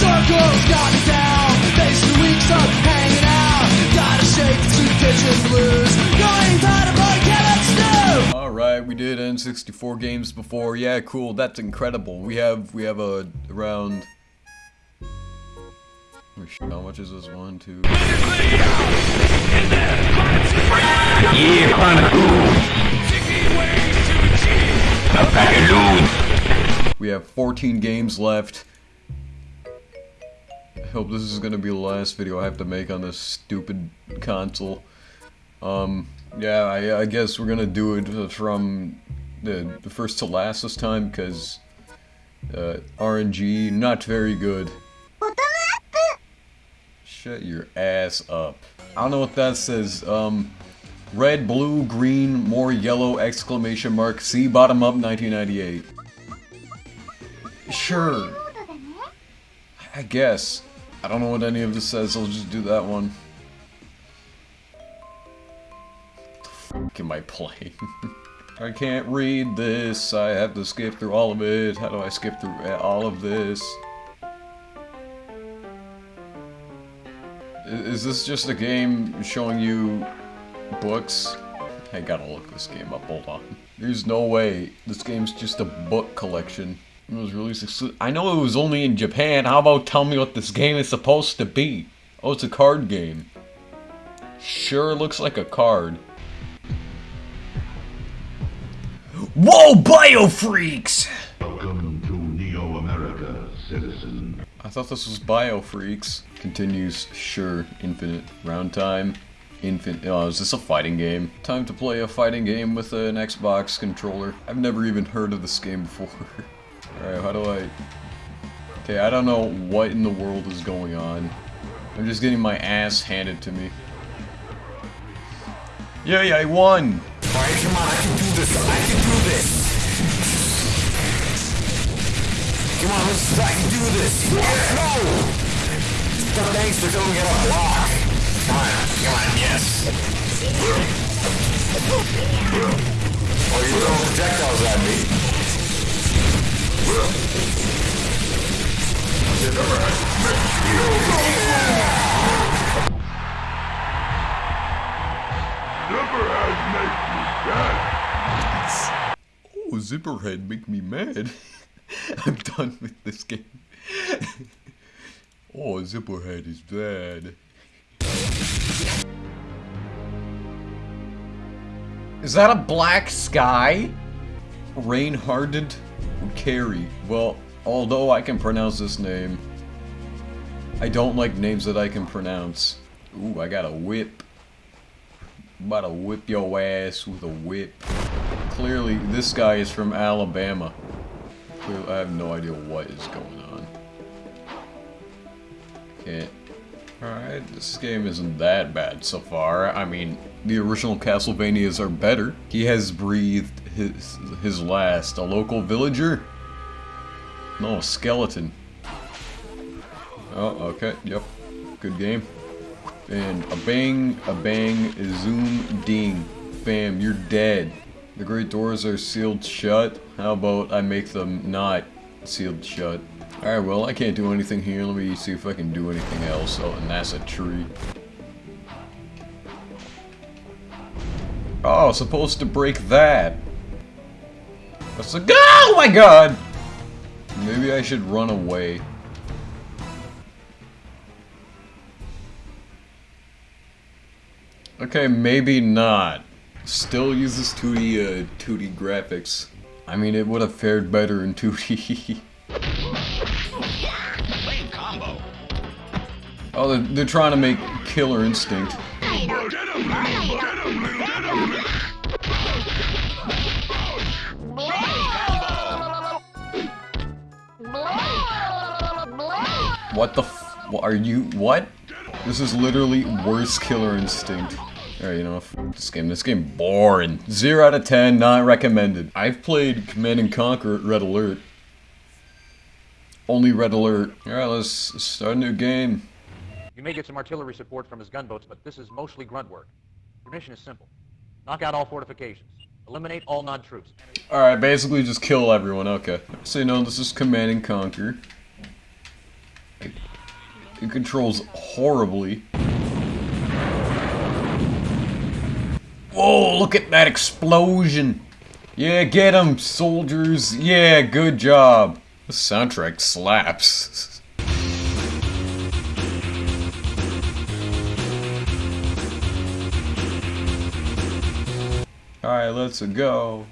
Circles got me down. Facing weeks of hanging out. Gotta shake the kitchen blues. Going tired of boy carrots Alright, we did N64 games before. Yeah, cool. That's incredible. We have we have a around Oh, how much is this? One, two. Yeah, chronic A pack of dudes. We have 14 games left. Hope this is gonna be the last video I have to make on this stupid console. Um, yeah, I, I guess we're gonna do it from the, the first to last this time, because uh, RNG, not very good. Shut your ass up. I don't know what that says. Um, red, blue, green, more yellow, exclamation mark, see bottom up 1998. Sure. I guess. I don't know what any of this says, I'll just do that one. What am I playing? I can't read this, I have to skip through all of it. How do I skip through all of this? Is this just a game showing you books? I gotta look this game up, hold on. There's no way. This game's just a book collection. It was released I know it was only in Japan, how about tell me what this game is supposed to be? Oh, it's a card game. Sure looks like a card. Whoa, Biofreaks! Welcome to Neo America, citizen. I thought this was Biofreaks. Continues, sure, infinite. Round time, infinite. Oh, is this a fighting game? Time to play a fighting game with an Xbox controller. I've never even heard of this game before. Alright, how do I... Okay, I don't know what in the world is going on. I'm just getting my ass handed to me. Yay, I won! Alright, come on, I can do this. I can do this. Come on, let's I can do this. Let's go! The thanks for going to get a block. Come on, come on, yes. Oh, you're throwing projectiles at me. Oh, Zipperhead make me mad. I'm done with this game. oh, Zipperhead is bad. Is that a black sky? Reinhardt Carrie. Well, although I can pronounce this name, I don't like names that I can pronounce. Ooh, I got a whip. I'm about to whip your ass with a whip. Clearly, this guy is from Alabama. Clearly, I have no idea what is going on. Can't. Alright, this game isn't that bad so far. I mean, the original Castlevanias are better. He has breathed his, his last. A local villager? No, skeleton. Oh, okay, yep. Good game. And a bang, a bang, a zoom, ding. Bam, you're dead. The great doors are sealed shut. How about I make them not sealed shut? Alright, well, I can't do anything here. Let me see if I can do anything else. Oh, and that's a tree. Oh, supposed to break that. That's a- Oh my god! Maybe I should run away. Okay, maybe not. Still uses 2D, uh, 2D graphics. I mean, it would have fared better in 2D. oh, they're, they're trying to make Killer Instinct. What the f- what are you- what? This is literally worst Killer Instinct. Alright, you know, this game, this game boring. 0 out of 10, not recommended. I've played Command and Conquer Red Alert. Only Red Alert. Alright, let's start a new game. You may get some artillery support from his gunboats, but this is mostly grunt work. Your mission is simple. Knock out all fortifications. Eliminate all non-troops. Alright, basically just kill everyone, okay. So you know, this is Command and Conquer. It controls horribly. Whoa, look at that explosion! Yeah, get him, soldiers! Yeah, good job! The soundtrack slaps. Alright, let's go.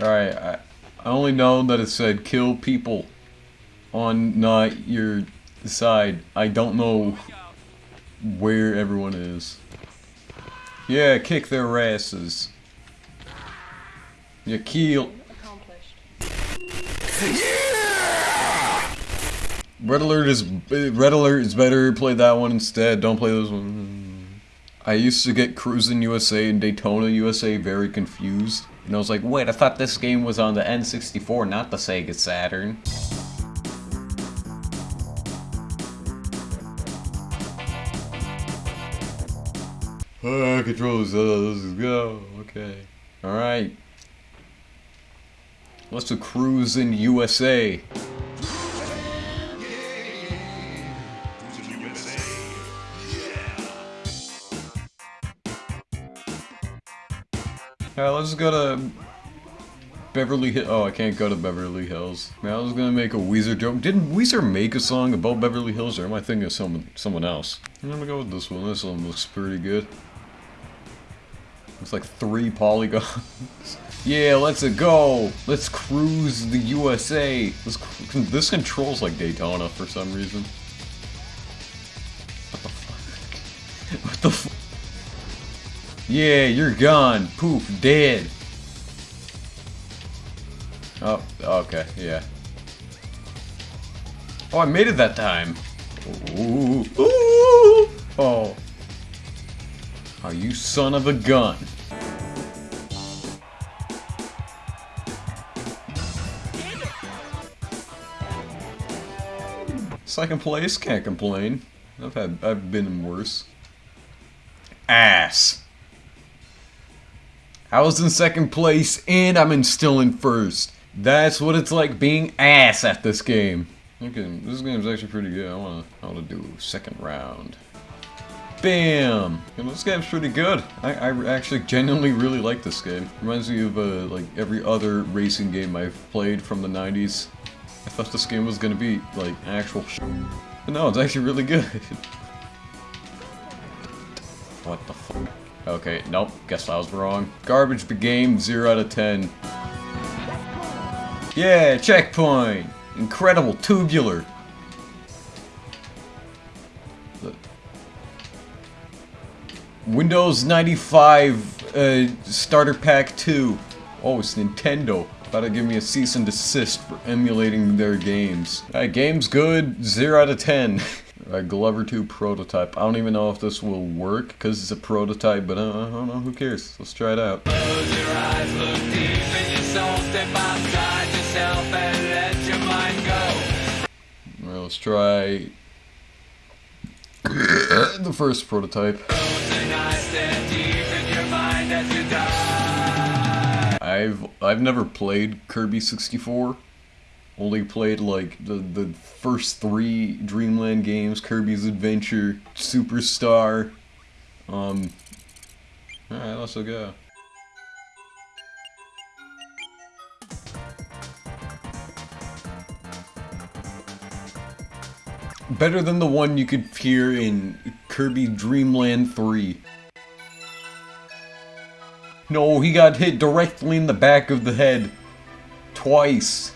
Alright, I, I only know that it said kill people on not your side. I don't know where everyone is. Yeah, kick their asses. Yeah, kill. Red Alert is Red Alert is better. Play that one instead. Don't play this one. I used to get Cruis'n USA and Daytona USA very confused. And I was like, wait, I thought this game was on the N64, not the Sega Saturn. Ah, controls, uh, let's go. Okay. Alright. Let's do Cruis'n USA. Alright, let's go to Beverly Hills. Oh, I can't go to Beverly Hills. Man, I was gonna make a Weezer joke. Didn't Weezer make a song about Beverly Hills, or am I thinking of someone someone else? I'm gonna go with this one. This one looks pretty good. Looks like three polygons. yeah, let's go. Let's cruise the USA. This, this controls like Daytona for some reason. What the fuck? What the fuck? Yeah, you're gone. Poof, dead. Oh, okay, yeah. Oh, I made it that time. Ooh, ooh, oh. Oh, you son of a gun. Second place, can't complain. I've had, I've been worse. Ass. I was in second place and I'm in still in first. That's what it's like being ass at this game. Okay, this game's actually pretty good. I wanna, I wanna do second round. Bam! Know, this game's pretty good. I, I actually genuinely really like this game. Reminds me of uh, like every other racing game I've played from the 90s. I thought this game was gonna be like actual sh But no, it's actually really good. what the? Okay, nope, guess I was wrong. Garbage game, 0 out of 10. Yeah, checkpoint! Incredible, tubular. Windows 95 uh, Starter Pack 2. Oh, it's Nintendo. About to give me a cease and desist for emulating their games. Alright, game's good. 0 out of 10. A Glover 2 prototype. I don't even know if this will work because it's a prototype, but uh, I don't know. Who cares? Let's try it out. Close your eyes, look deep in your soul, step outside yourself and let your mind go. Alright, let's try the first prototype. I've I've never played Kirby 64. Only played like the the first three Dreamland games: Kirby's Adventure, Superstar. Um. All right, let's go. Better than the one you could hear in Kirby Dreamland 3. No, he got hit directly in the back of the head. Twice.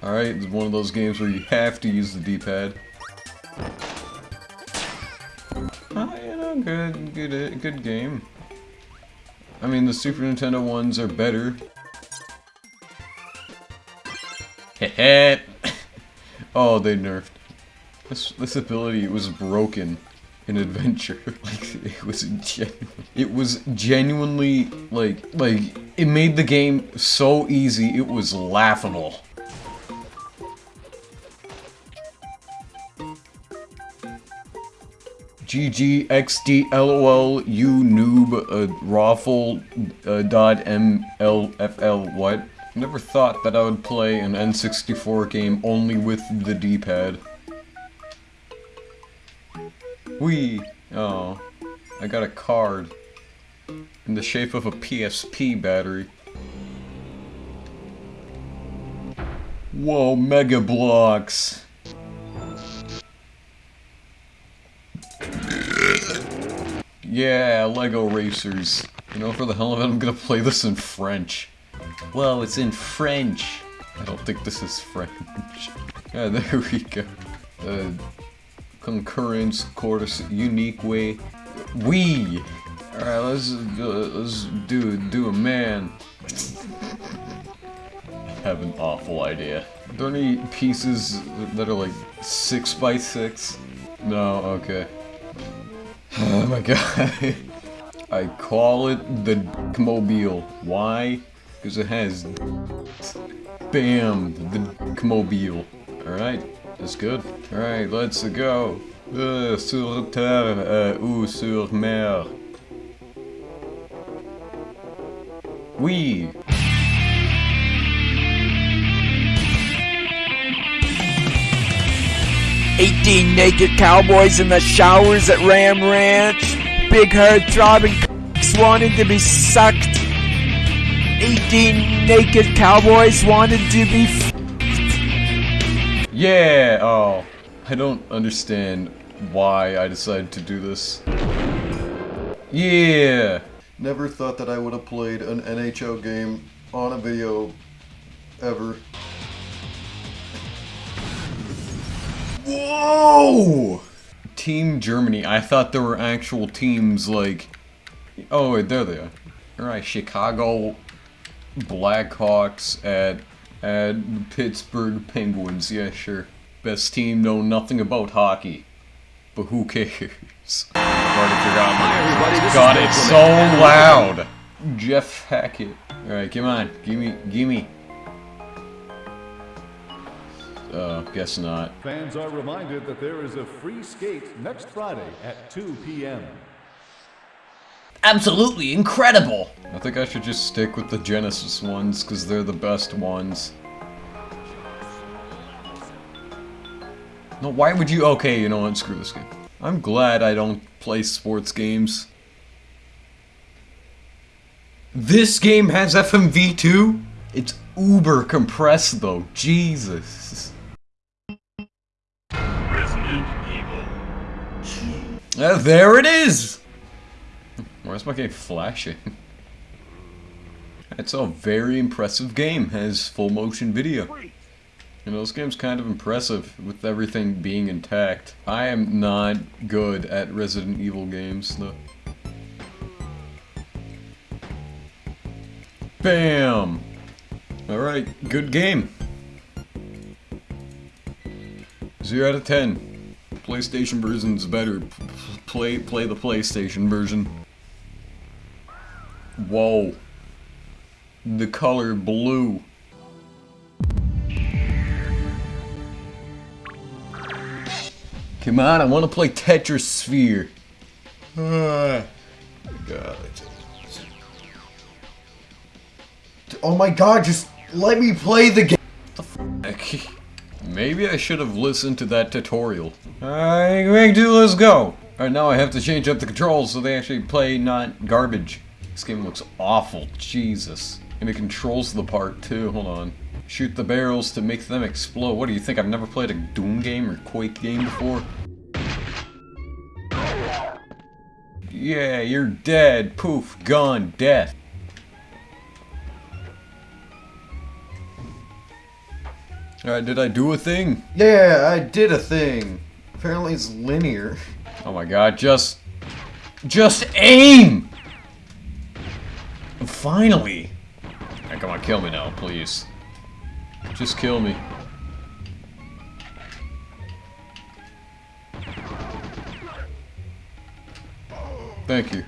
Alright, it's one of those games where you have to use the D-pad. Ah, you know, good, good, good game. I mean, the Super Nintendo ones are better. Heh Oh, they nerfed. This, this ability was broken in Adventure. like, it was genuine. It was genuinely, like, like, it made the game so easy, it was laughable. GG XD LOL you noob uh, raffle uh, dot MLFL what? Never thought that I would play an N64 game only with the D-pad. Wee! Oh, I got a card in the shape of a PSP battery. Whoa, Mega Bloks! Yeah, Lego Racers. You know, for the hell of it, I'm gonna play this in French. Well, it's in French. I don't think this is French. Yeah, there we go. Uh, concurrence, chorus, unique way. We. All right, let's let's do do a man. I have an awful idea. Are there any pieces that are like six by six? No. Okay. Oh my god. I call it the Mobile. Why? Because it has BAM! The Mobile. Alright, that's good. Alright, let's go. Uh, sur terre uh, ou sur mer. Oui. Eighteen naked cowboys in the showers at Ram Ranch. Big herd throbbing cocks wanting to be sucked. Eighteen naked cowboys wanted to be Yeah! Oh. I don't understand why I decided to do this. Yeah! Never thought that I would have played an NHL game on a video ever. Whoa! Team Germany. I thought there were actual teams like. Oh, wait, there they are. Alright, Chicago Blackhawks at at Pittsburgh Penguins. Yeah, sure. Best team know nothing about hockey, but who cares? I've. God, it's so loud. Jeff Hackett. All right, come on, gimme, gimme. Uh, guess not. Fans are reminded that there is a free skate next Friday at 2 p.m. Absolutely incredible! I think I should just stick with the Genesis ones, because they're the best ones. No, why would you- okay, you know what, screw this game. I'm glad I don't play sports games. This game has FMV too? It's uber compressed though, Jesus. Uh, there it is! Where's my game flashing? It's a very impressive game, has full motion video. You know, this game's kind of impressive with everything being intact. I am not good at Resident Evil games, though. Bam! Alright, good game. 0 out of 10. PlayStation version's better. P- Play, play the PlayStation version. Whoa. The color blue. Come on, I want to play Tetrisphere. Ah, God. Oh my god, just let me play the game. Fuck. Maybe I should have listened to that tutorial. Alright, do let's go. Alright, now I have to change up the controls so they actually play not garbage. This game looks awful, Jesus. And it controls the part too, hold on. Shoot the barrels to make them explode. What do you think, I've never played a Doom game or Quake game before? Yeah, you're dead. Poof, gone, death. Alright, did I do a thing? Yeah, I did a thing. Apparently it's linear. Oh my god, just... Just aim! Finally! Alright, come on, kill me now, please. Just kill me. Thank you.